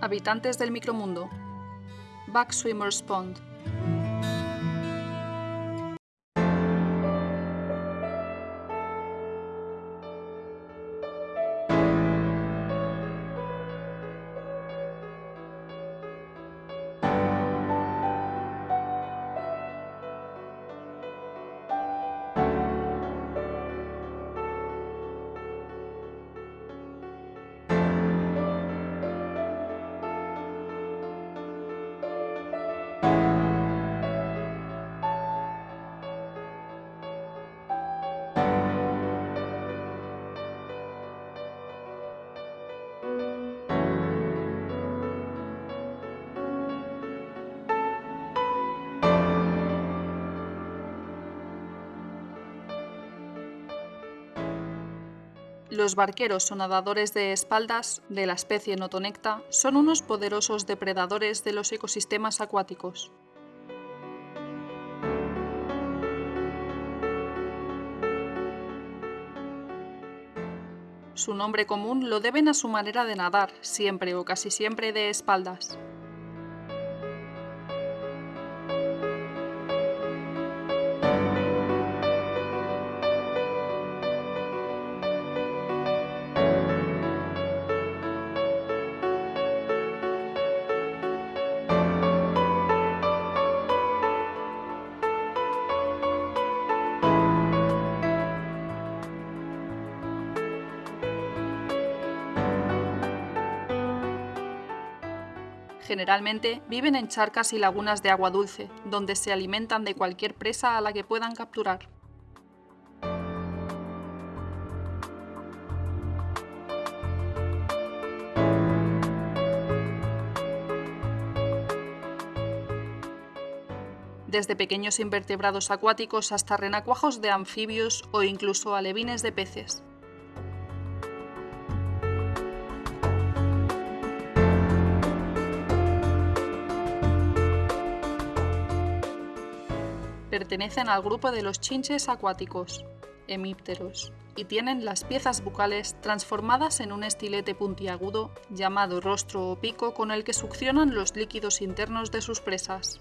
Habitantes del micromundo. Backswimmer's Pond. Los barqueros o nadadores de espaldas de la especie Notonecta son unos poderosos depredadores de los ecosistemas acuáticos. Su nombre común lo deben a su manera de nadar, siempre o casi siempre de espaldas. Generalmente viven en charcas y lagunas de agua dulce, donde se alimentan de cualquier presa a la que puedan capturar. desde pequeños invertebrados acuáticos hasta renacuajos de anfibios o incluso alevines de peces. Pertenecen al grupo de los chinches acuáticos, hemípteros, y tienen las piezas bucales transformadas en un estilete puntiagudo llamado rostro o pico con el que succionan los líquidos internos de sus presas.